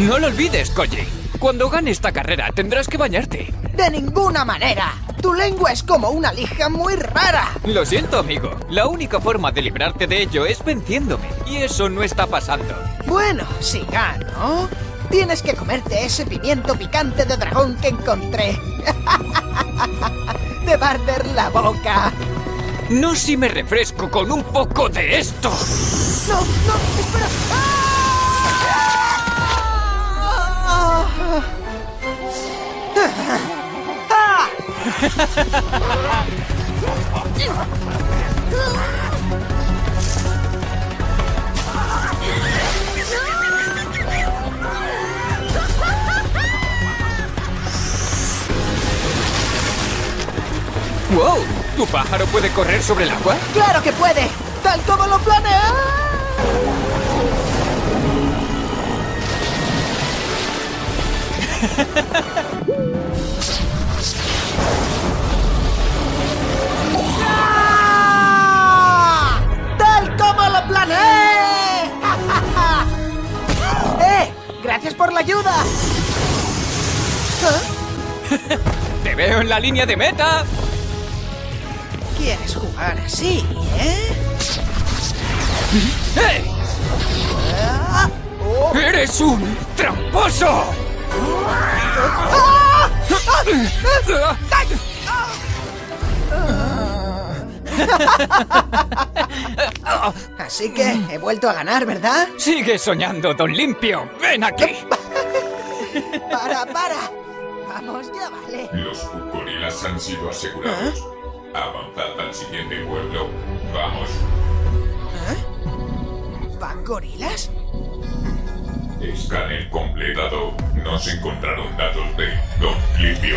No lo olvides, Koji. Cuando gane esta carrera tendrás que bañarte. ¡De ninguna manera! Tu lengua es como una lija muy rara. Lo siento, amigo. La única forma de librarte de ello es venciéndome. Y eso no está pasando. Bueno, si gano, tienes que comerte ese pimiento picante de dragón que encontré. de barder la boca. No si me refresco con un poco de esto. No, no, espera. ¡Ah! ¡Wow! ¿Tu pájaro puede correr sobre el agua? ¡Claro que puede! ¡Tal como lo planeé! ¡Ah! ¡Tal como lo planeé! ¡Eh! ¡Gracias por la ayuda! ¿Ah? ¡Te veo en la línea de meta! ¿Quieres jugar así, eh? ¡Eh! Ah, ¡Eres un tramposo! Así que he vuelto a ganar, ¿verdad? Sigue soñando, don Limpio. ¡Ven aquí! ¡Para, para! Vamos, ya vale. Los gorilas han sido asegurados. Avanzad al siguiente pueblo. Vamos. ¿Van gorilas? Escáner completado. No se encontraron datos de Don Limpio.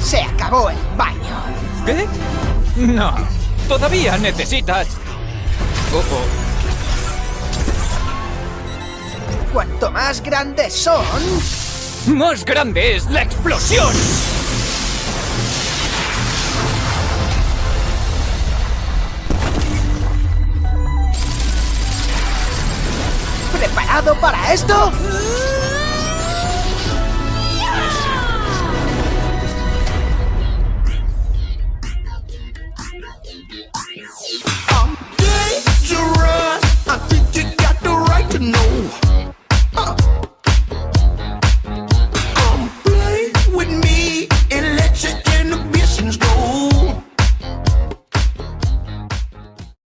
Se acabó el baño. ¿Qué? No. Todavía necesitas... Oh, oh. Cuanto más grandes son, ¡Más grande es la explosión! ¿preparado para esto?